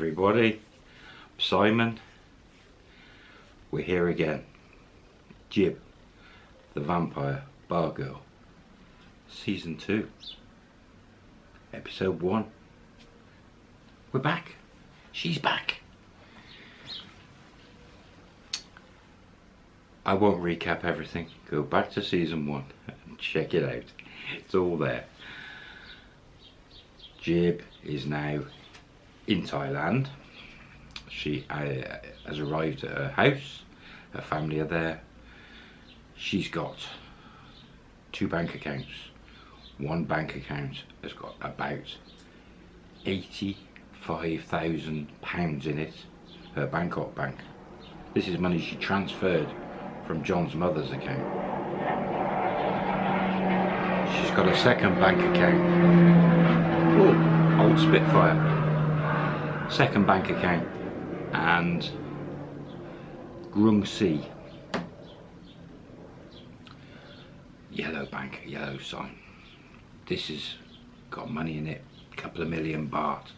everybody. Simon. We're here again. Jib, the Vampire Bar Girl. Season 2. Episode 1. We're back. She's back. I won't recap everything. Go back to season 1 and check it out. It's all there. Jib is now in Thailand. She uh, has arrived at her house. Her family are there. She's got two bank accounts. One bank account has got about £85,000 in it. Her Bangkok bank. This is money she transferred from John's mother's account. She's got a second bank account. Oh, old Spitfire second bank account and Krungsri yellow bank yellow sign. This has got money in it a couple of million baht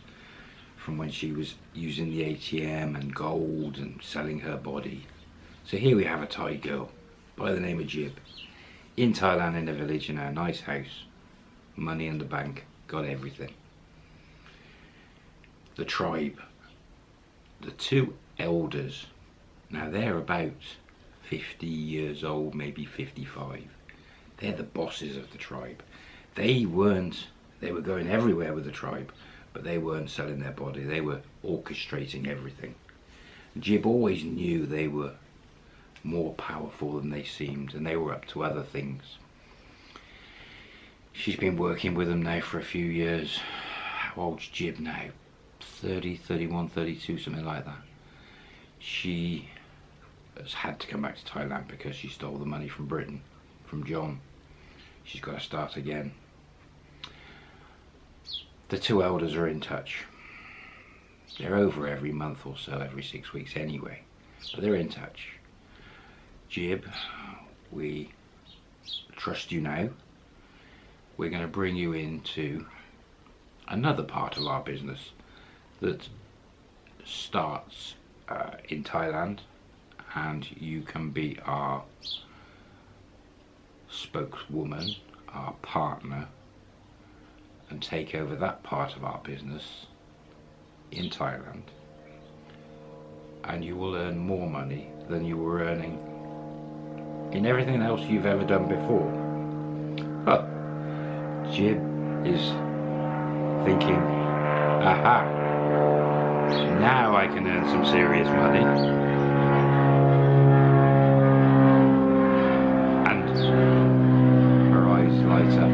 from when she was using the ATM and gold and selling her body. So here we have a Thai girl by the name of Jib in Thailand in a village in a nice house. Money in the bank got everything the tribe. The two elders, now they're about 50 years old, maybe 55. They're the bosses of the tribe. They weren't, they were going everywhere with the tribe, but they weren't selling their body. They were orchestrating everything. Jib always knew they were more powerful than they seemed, and they were up to other things. She's been working with them now for a few years. How old's Jib now? 30, 31, 32, something like that. She has had to come back to Thailand because she stole the money from Britain, from John. She's got to start again. The two elders are in touch. They're over every month or so, every six weeks anyway, but they're in touch. Jib, we trust you now. We're going to bring you into another part of our business that starts uh, in Thailand and you can be our spokeswoman, our partner and take over that part of our business in Thailand and you will earn more money than you were earning in everything else you've ever done before. But Jib is thinking, aha, now I can earn some serious money. And her eyes light up.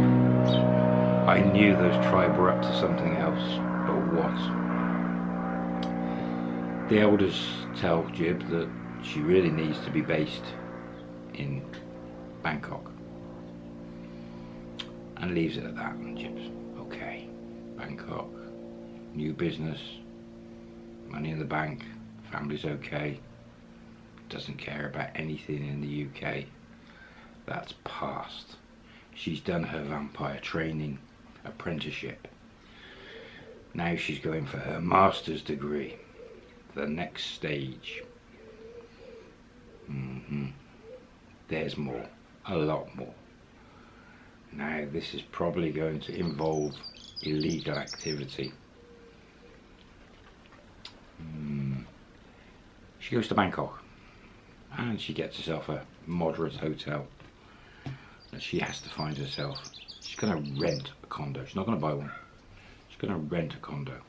I knew those tribe were up to something else, but what? The elders tell Jib that she really needs to be based in Bangkok. And leaves it at that. And Jib's, okay, Bangkok, new business, money in the bank, family's okay, doesn't care about anything in the UK. That's past. She's done her vampire training apprenticeship. Now she's going for her master's degree. The next stage. Mm -hmm. There's more. A lot more. Now this is probably going to involve illegal activity. Mm. She goes to Bangkok and she gets herself a moderate hotel. And she has to find herself she's going to rent a condo. She's not going to buy one. She's going to rent a condo.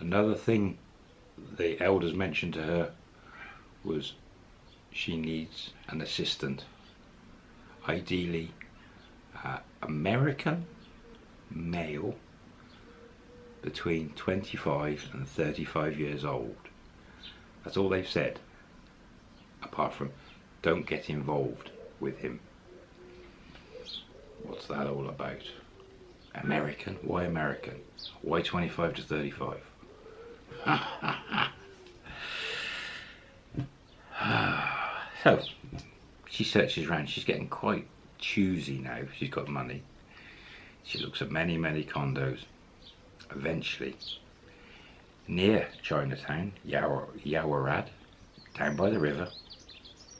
Another thing the elders mentioned to her was she needs an assistant ideally uh, American male between 25 and 35 years old. That's all they've said, apart from don't get involved with him. What's that all about? American? Why American? Why 25 to 35? so, she searches around. She's getting quite choosy now. She's got money. She looks at many, many condos eventually near Chinatown, Yawar, Yawarad, down by the river,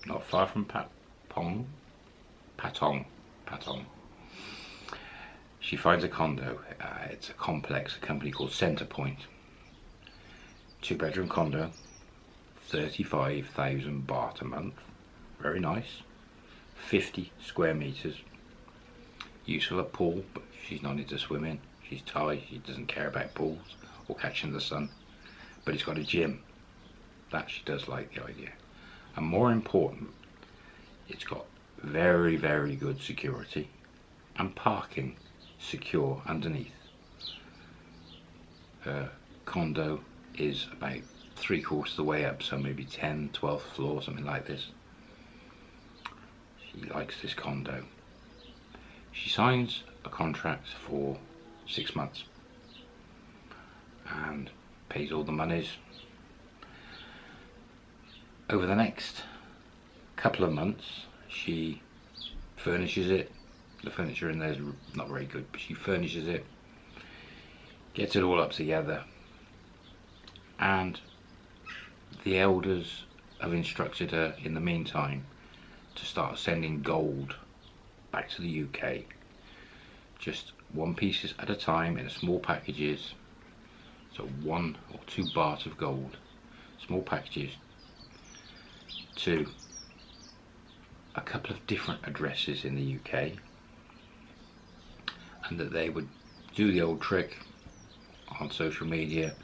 not far from Patpong, Patong, Patong. She finds a condo. Uh, it's a complex, a company called Centrepoint. Two bedroom condo, 35,000 baht a month. Very nice. 50 square meters. Useful at pool, but she's not into swimming. She's Thai, she doesn't care about pools or catching the sun. But it's got a gym. That she does like the idea. And more important, it's got very, very good security and parking secure underneath. Her condo is about three quarters of the way up, so maybe 10, 12th floor, something like this. She likes this condo. She signs a contract for six months and pays all the monies. Over the next couple of months, she furnishes it. The furniture in there is not very good, but she furnishes it, gets it all up together, and the elders have instructed her in the meantime to start sending gold back to the UK just one pieces at a time in small packages so one or two bars of gold small packages to a couple of different addresses in the UK and that they would do the old trick on social media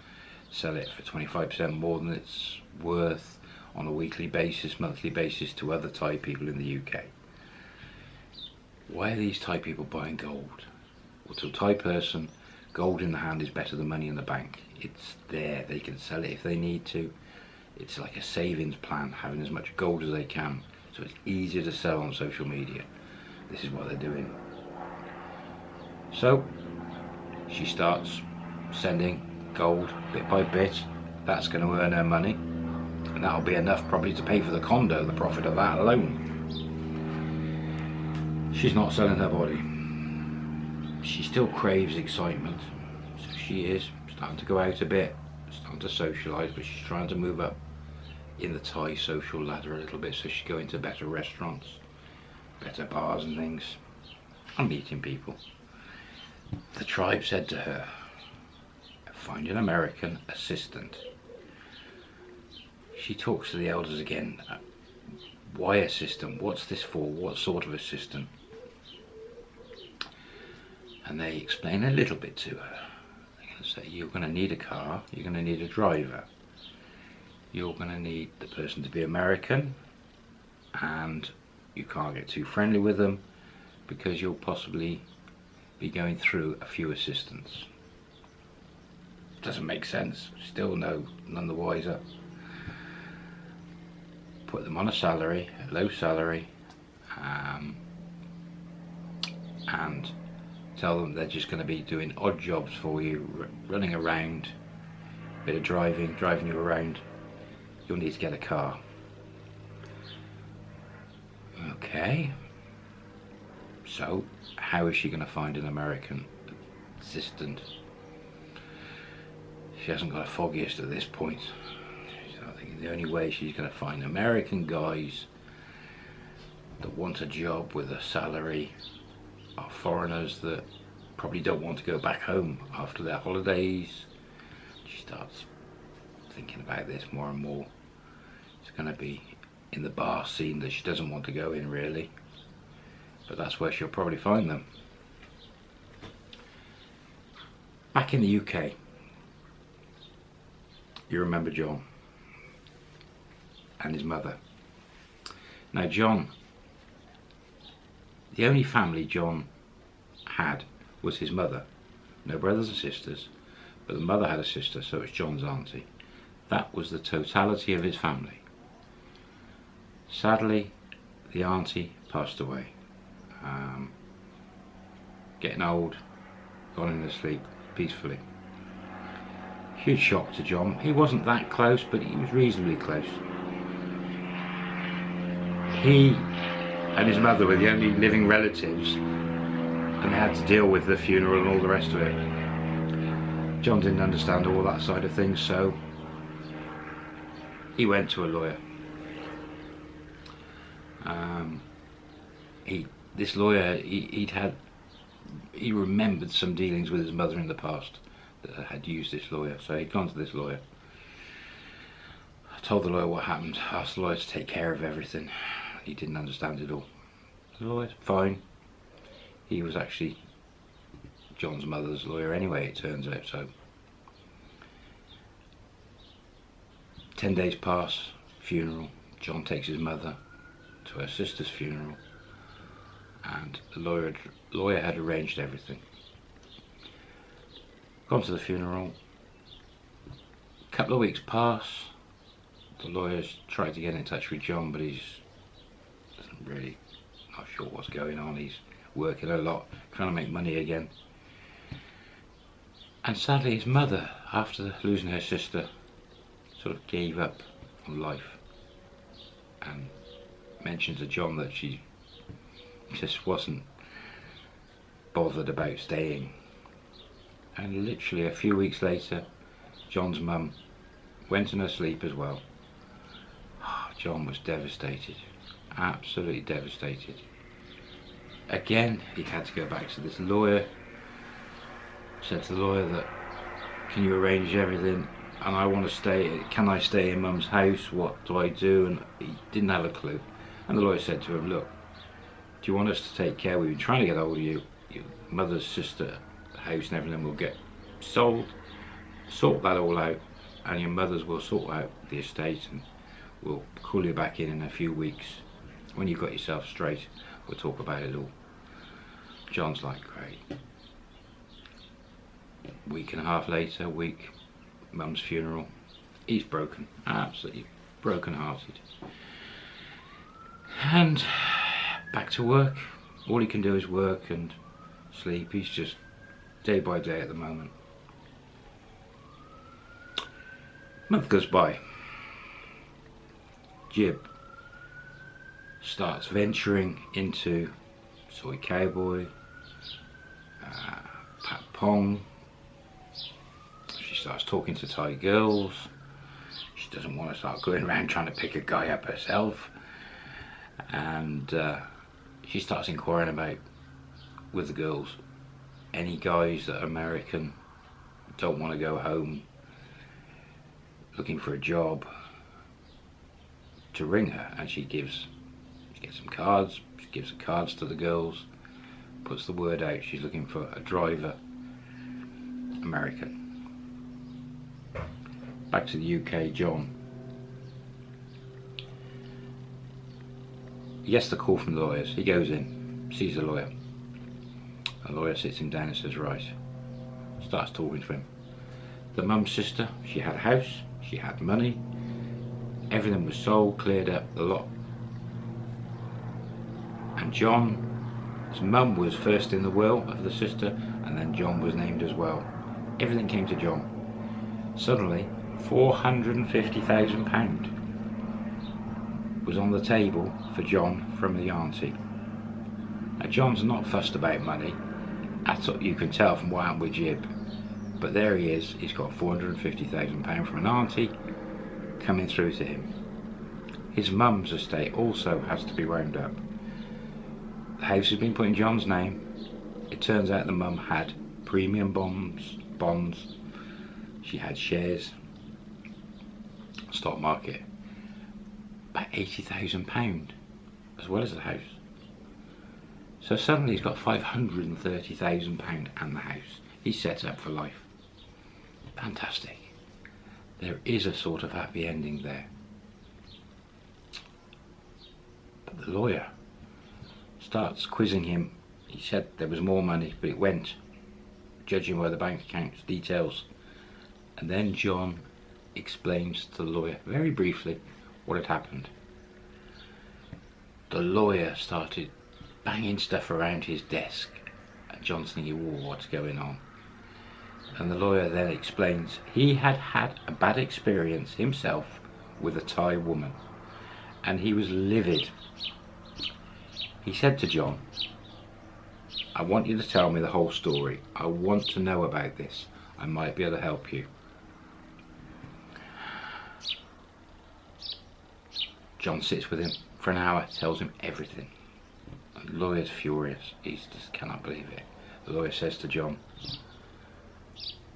sell it for 25% more than it's worth on a weekly basis, monthly basis to other Thai people in the UK. Why are these Thai people buying gold? Well, to a Thai person, gold in the hand is better than money in the bank. It's there, they can sell it if they need to. It's like a savings plan, having as much gold as they can. So it's easier to sell on social media. This is what they're doing. So, she starts sending gold bit by bit. That's going to earn her money. And that'll be enough probably to pay for the condo, the profit of that alone. She's not selling her body. She still craves excitement. So she is starting to go out a bit, starting to socialise, but she's trying to move up in the Thai social ladder a little bit so she's going to better restaurants, better bars and things, and meeting people. The tribe said to her, find an American assistant. She talks to the elders again. Why assistant? What's this for? What sort of assistant? And they explain a little bit to her. They're going to say, you're going to need a car, you're going to need a driver. You're going to need the person to be American and you can't get too friendly with them because you'll possibly be going through a few assistants doesn't make sense. Still no, none the wiser. Put them on a salary, a low salary, um, and tell them they're just going to be doing odd jobs for you, running around, bit of driving, driving you around. You'll need to get a car. Okay. So, how is she going to find an American assistant? She hasn't got a foggiest at this point. So I think the only way she's going to find American guys that want a job with a salary are foreigners that probably don't want to go back home after their holidays. She starts thinking about this more and more. It's going to be in the bar scene that she doesn't want to go in really. But that's where she'll probably find them. Back in the UK, you remember John and his mother. Now John, the only family John had was his mother. No brothers and sisters, but the mother had a sister, so it's John's auntie. That was the totality of his family. Sadly, the auntie passed away. Um, getting old, gone into sleep peacefully. Huge shock to John. He wasn't that close, but he was reasonably close. He and his mother were the only living relatives and they had to deal with the funeral and all the rest of it. John didn't understand all that side of things, so he went to a lawyer. Um, he, this lawyer, he, he'd had, he remembered some dealings with his mother in the past that had used this lawyer. So he'd gone to this lawyer. I told the lawyer what happened, asked the lawyer to take care of everything. He didn't understand it all. The lawyer, fine. He was actually John's mother's lawyer anyway, it turns out, so. Ten days pass, funeral. John takes his mother to her sister's funeral and the lawyer, lawyer had arranged everything. Gone to the funeral. A couple of weeks pass. The lawyer's tried to get in touch with John, but he's really not sure what's going on. He's working a lot, trying to make money again. And sadly, his mother, after losing her sister, sort of gave up on life and mentioned to John that she just wasn't bothered about staying. And literally a few weeks later, John's mum went in her sleep as well. Ah, John was devastated, absolutely devastated. Again, he had to go back to this lawyer. Said to the lawyer that, can you arrange everything? And I want to stay, can I stay in mum's house? What do I do? And he didn't have a clue. And the lawyer said to him, look, do you want us to take care? We've been trying to get hold of you. Your mother's sister house and everything will get sold. Sort that all out and your mothers will sort out the estate and we'll call you back in in a few weeks. When you've got yourself straight, we'll talk about it all. John's like, great. Week and a half later, week, mum's funeral. He's broken, absolutely broken hearted. And back to work. All he can do is work and sleep. He's just day by day at the moment. Month goes by. Jib starts venturing into Soi Cowboy, uh, Pat Pong. She starts talking to Thai girls. She doesn't want to start going around trying to pick a guy up herself. And uh, she starts inquiring about with the girls any guys that are American don't want to go home looking for a job to ring her and she gives gets some cards she gives the cards to the girls puts the word out she's looking for a driver American back to the UK John He gets the call from the lawyers. He goes in, sees the lawyer. The lawyer sits him down and says, right, starts talking to him. The mum's sister, she had a house, she had money, everything was sold, cleared up, the lot. And John, his mum was first in the will of the sister, and then John was named as well. Everything came to John. Suddenly, £450,000 was on the table for John from the auntie. Now John's not fussed about money, that's what you can tell from what happened with Jib. But there he is, he's got £450,000 from an auntie coming through to him. His mum's estate also has to be wound up. The house has been put in John's name. It turns out the mum had premium bonds, bonds. She had shares, stock market about £80,000 as well as the house. So suddenly he's got £530,000 and the house. He's set up for life. Fantastic. There is a sort of happy ending there. But the lawyer starts quizzing him. He said there was more money, but it went, judging by the bank accounts details. And then John explains to the lawyer, very briefly, what had happened. The lawyer started banging stuff around his desk and John's thinking, oh, what's going on? And the lawyer then explains he had had a bad experience himself with a Thai woman and he was livid. He said to John, I want you to tell me the whole story. I want to know about this. I might be able to help you. John sits with him for an hour, tells him everything. The lawyer's furious. He just cannot believe it. The lawyer says to John,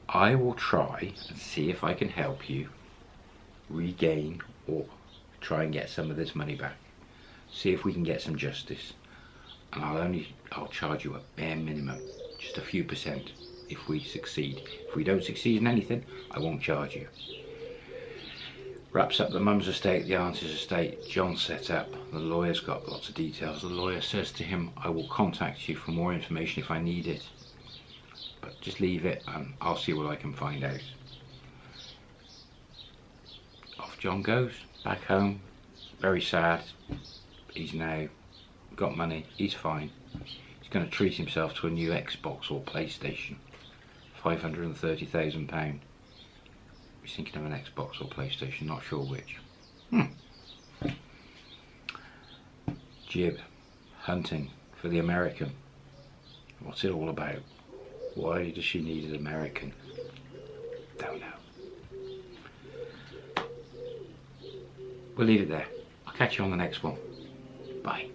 I will try and see if I can help you regain or try and get some of this money back. See if we can get some justice. And I'll only, I'll charge you a bare minimum, just a few percent if we succeed. If we don't succeed in anything, I won't charge you. Wraps up the mum's estate, the aunt's estate, John set up, the lawyer's got lots of details. The lawyer says to him, I will contact you for more information if I need it. But just leave it and I'll see what I can find out. Off John goes, back home, very sad. He's now got money, he's fine. He's going to treat himself to a new Xbox or PlayStation. £530,000. He's thinking of an Xbox or PlayStation, not sure which. Hmm. Jib, hunting for the American. What's it all about? Why does she need an American? Don't know. We'll leave it there. I'll catch you on the next one. Bye.